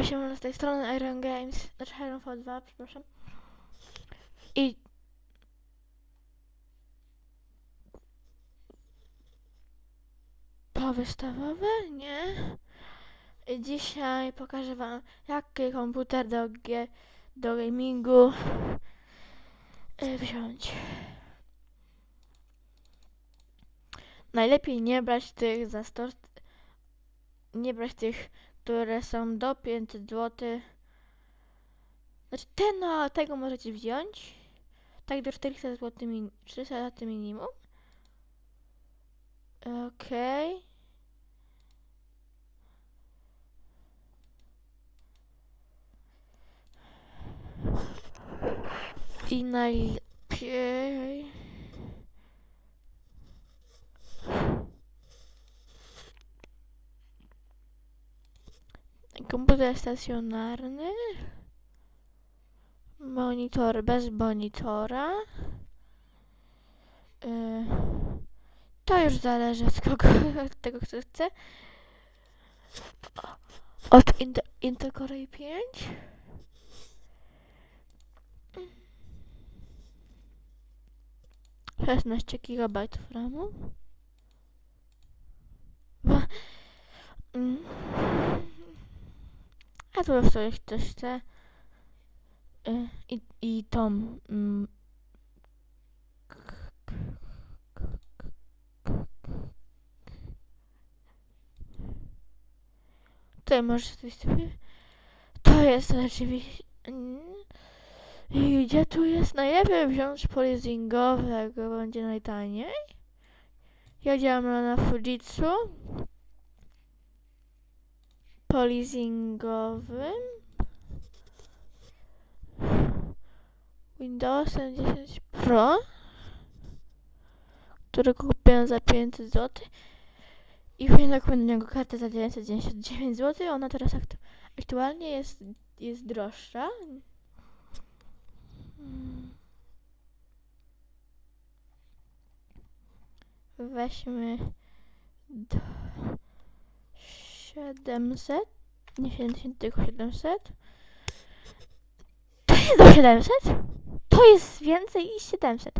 Cześć, się z tej strony Iron Games, znaczy Iron V2, przepraszam. I... Powystawowe? Nie. I dzisiaj pokażę wam, jaki komputer do, G, do gamingu y, wziąć. Najlepiej nie brać tych za 100... Nie brać tych które są do 500 zł. Znaczy ten, no, tego możecie wziąć. Tak do 400 zł, min 300 zł minimum. Okej. Okay. I najlepiej... komputer stacjonarny, monitor bez monitora. Yy, to już zależy od kogo, od tego, kto chce. Od Intel, Intel Core i5. Szesnaście GB RAMu. Mm. A tu już sobie ktoś chce. Y, I, i tą. Mm, Tutaj możesz coś sobie. To jest rzeczywiście. I gdzie tu jest? Najlepiej wziąć polizyngowego, będzie najtaniej. Ja działam na Fujitsu polizingowym? Windowsem 10 Pro którego kupiłem za 500 zł i kupiłem do niego kartę za 999 zł ona teraz aktu aktualnie jest, jest droższa. Weźmy do 700, nie 70, tylko 700. To jest do 700? To jest więcej niż 700.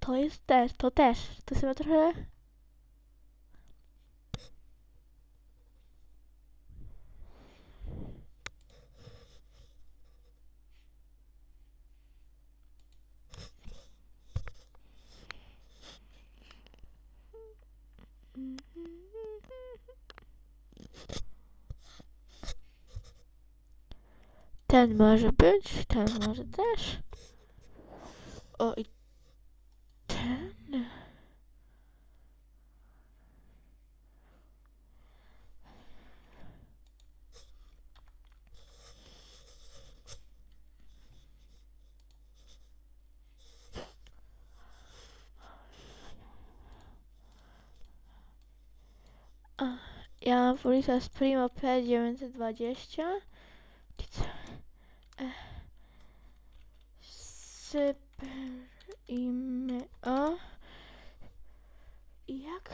To jest też, to też. To sobie trochę... Ten może być, ten może też. O i ten. Ja mam z Primo P920. Sypimy o. Jak?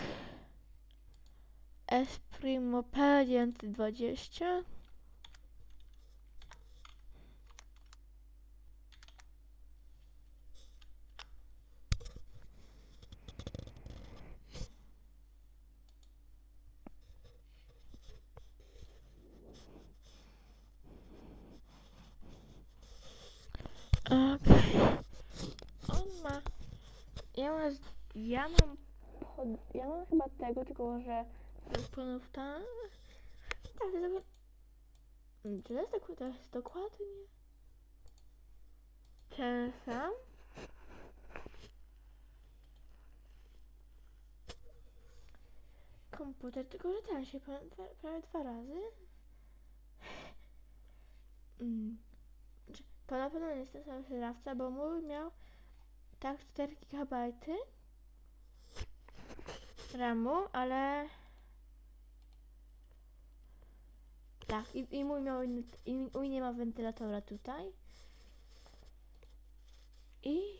S Primo P920 Okej. Okay. On ma... Ja mam... Ja mam... Pod, ja mam chyba tego, tylko że... Ponów tam... Tak, to. Czy to jest, dokładnie, dokładnie... Ten sam? Komputer, tylko że ten się prawie, prawie dwa razy. Mm. To na pewno nie jest ten sam sprzedawca, bo mój miał tak 4 GB RAMu, ale tak, i, i mój miał i mój nie ma wentylatora tutaj. I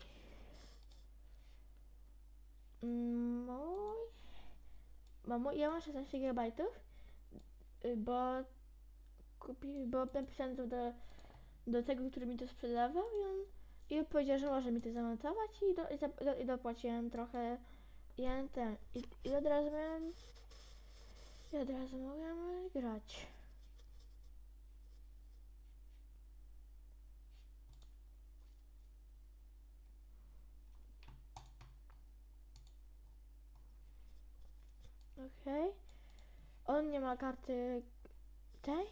mój mój, ja mam 16 GB, bo kupi, bo napisałem to do, do tego, który mi to sprzedawał i on, i powiedział, że może mi to zamontować i, do, i, za, do, i dopłaciłem trochę. Ten, i, i od razu miałem, i od razu mogłem grać. Okej. On nie ma karty tej.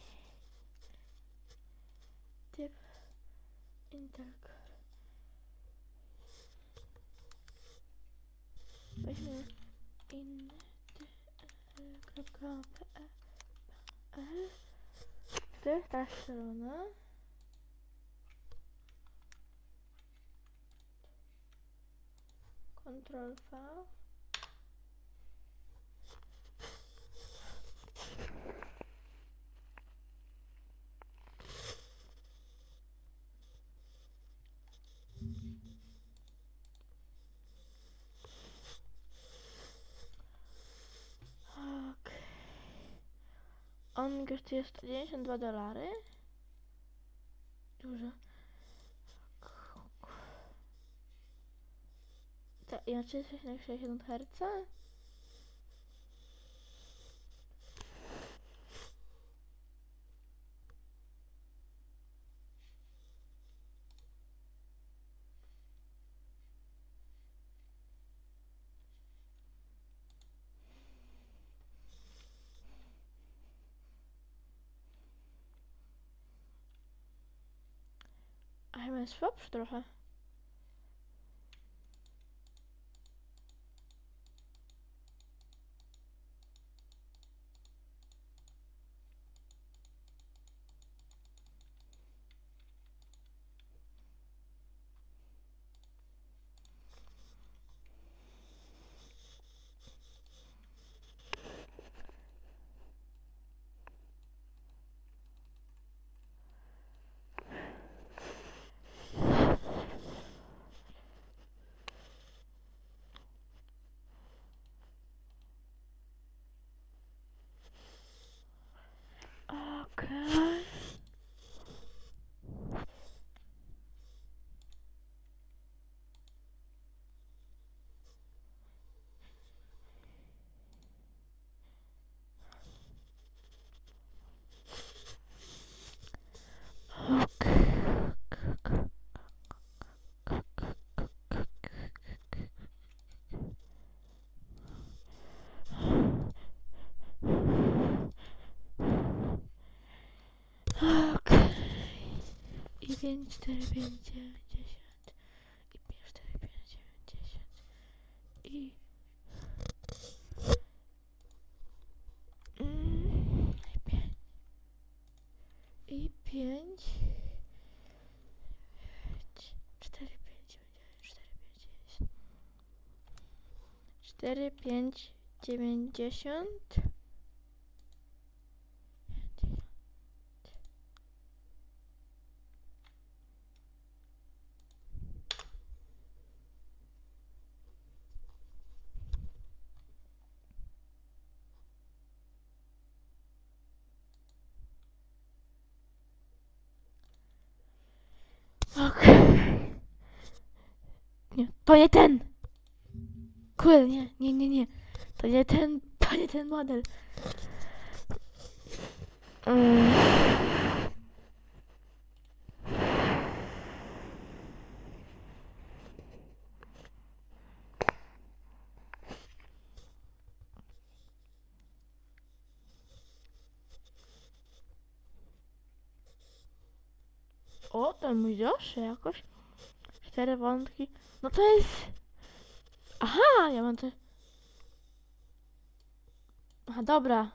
Typ Intercore. Weźmy inny kropka PL. To jest ta strona. Ctrl V. Okej. On kosztuje 192 dolary. Dużo. Ta, ja 360 Hz? Słabszy trochę. Okay. Okej. I 5, 4, 5, 9, 10. I 5, 4, 5, 9, 10. I... Mm, I 5. I 5. 4, 5, 4, 5, 90. Okej. Nie, to nie ten! Kurde, nie, nie, nie, nie. To nie ten, to nie ten model. O, mój droższy jakoś. Cztery wątki. No to jest... Aha, ja mam te... Aha, dobra.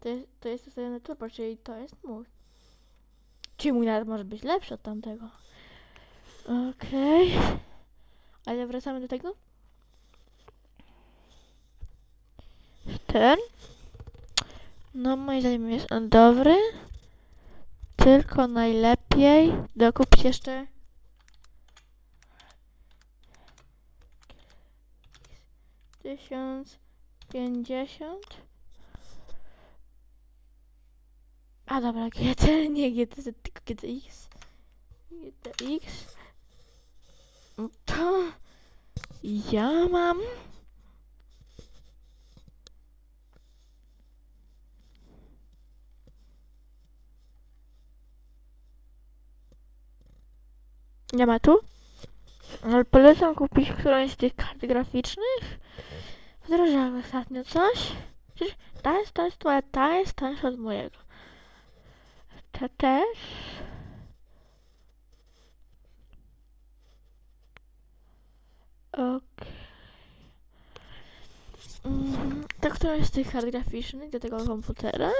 To jest, to jest ustawiony turbo, czyli to jest mój. Czyli mój nawet może być lepszy od tamtego. Okej. Ale wracamy do tego. Ten. No moim zdaniem jest on dobry. Tylko najlepiej dokupić jeszcze tysiąc pięćdziesiąt A dobra, GT, nie GTZ, tylko GTX. GTX. No To ja mam. Nie ma tu? Ale polecam kupić którąś z tych kart graficznych. Wdrażałem ostatnio coś. Przecież ta jest, ta jest twoja, ta jest tańsza od mojego. Ta też. Okej. Mm, To któraś z tych kart graficznych do tego komputera.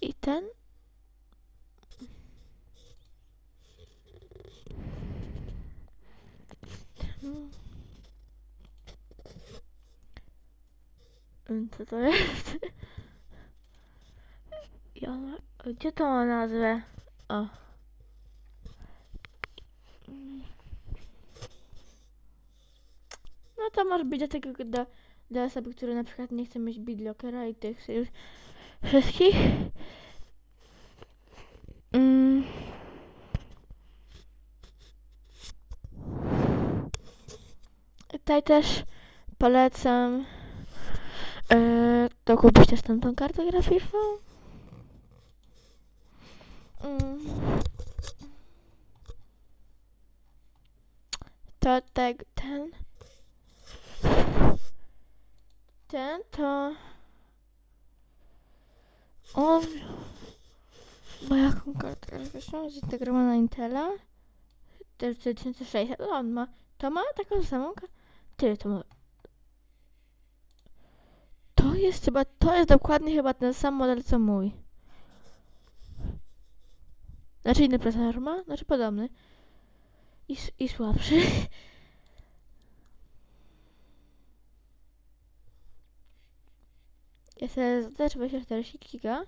I ten. Hmm. Mm, Co to jest? Ja. Gdzie to ma nazwę? O. Mm. No to może być do tego, do, do osoby, które na przykład nie chce mieć BitLockera i tych już wszystkich. Mm. Tutaj też polecam e, to kupić też tamtą kartę graficzną. Mm. To tak, ten. Ten to. On ma jaką kartę graficzną zintegrowana na Intela. Też 3600. On ma. To ma taką samą kartę. Ty, to ma. To jest chyba. To jest dokładnie chyba ten sam model co mój. Znaczy inny procesor ma? Znaczy podobny. I, i słabszy. SSD 24 giga.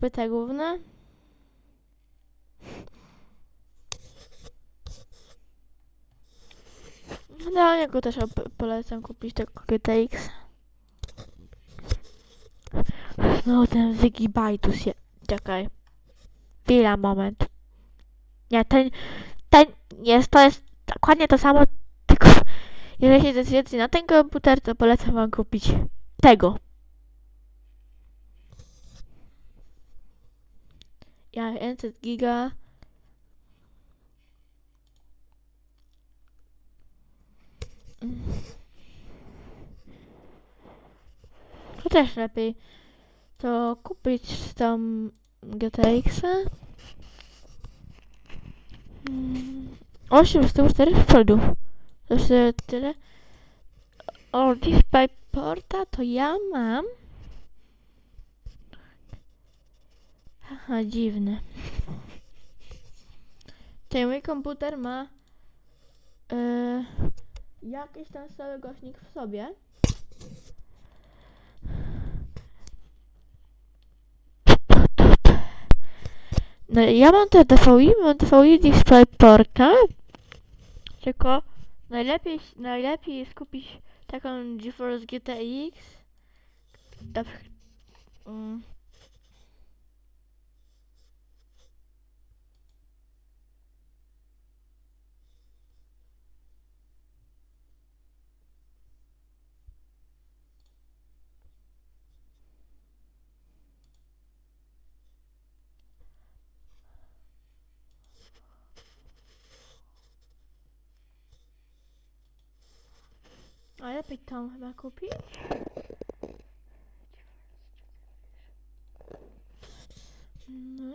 Pyta główna. No, ja go też polecam kupić tego GTX. No, ten Wigibaitus je... Czekaj. Chwila, moment. Nie, ten... Ten jest, to jest dokładnie to samo, tylko... Jeżeli się zdecydujecie na ten komputer, to polecam wam kupić tego. Ja 500 giga. Mm. To też lepiej to kupić tam GTX-a. Mm, 8 z tyłu 4 z przodu. To już e, tyle. O, DisplayPorta to ja mam. Aha, dziwne. Ten mój komputer ma e, jakiś tam stały głośnik w sobie. No ja mam te DVI, mam DVI DisplayPorta. Tylko najlepiej, najlepiej jest kupić taką GeForce GTX. Lepiej tą chyba kupić. No.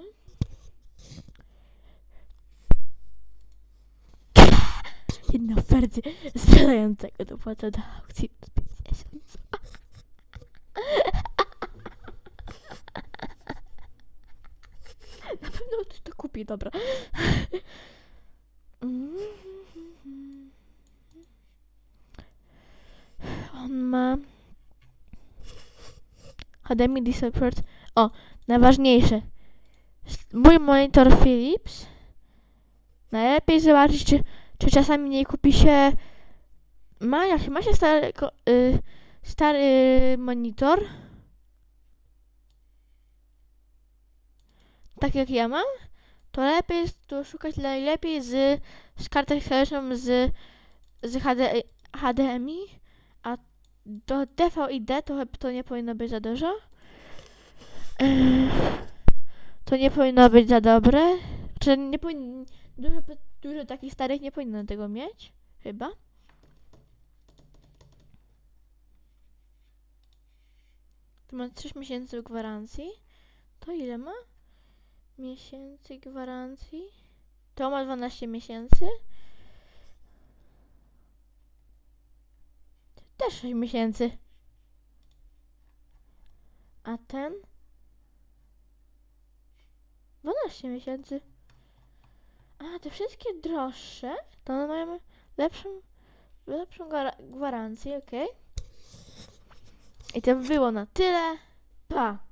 Jedna sprzedającego do aukcji 50. Na pewno to kupi, dobra. On ma HDMI Port. O, najważniejsze. Mój monitor Philips. Najlepiej zobaczyć, czy, czy czasami nie kupi się. Ma, jak ma się stary, y, stary monitor. tak jak ja mam, to lepiej jest tu szukać najlepiej z, z historyczną z, z HD, HDMI, do DVD to, to nie powinno być za dużo. To nie powinno być za dobre. Czy nie powinno, dużo, dużo takich starych nie powinno tego mieć, chyba. To ma 3 miesięcy gwarancji. To ile ma? Miesięcy gwarancji. To ma 12 miesięcy. Też 6 miesięcy. A ten? 12 miesięcy. A, te wszystkie droższe, to one mają lepszą, lepszą gwara- gwarancję, okej? I to by było na tyle. Pa!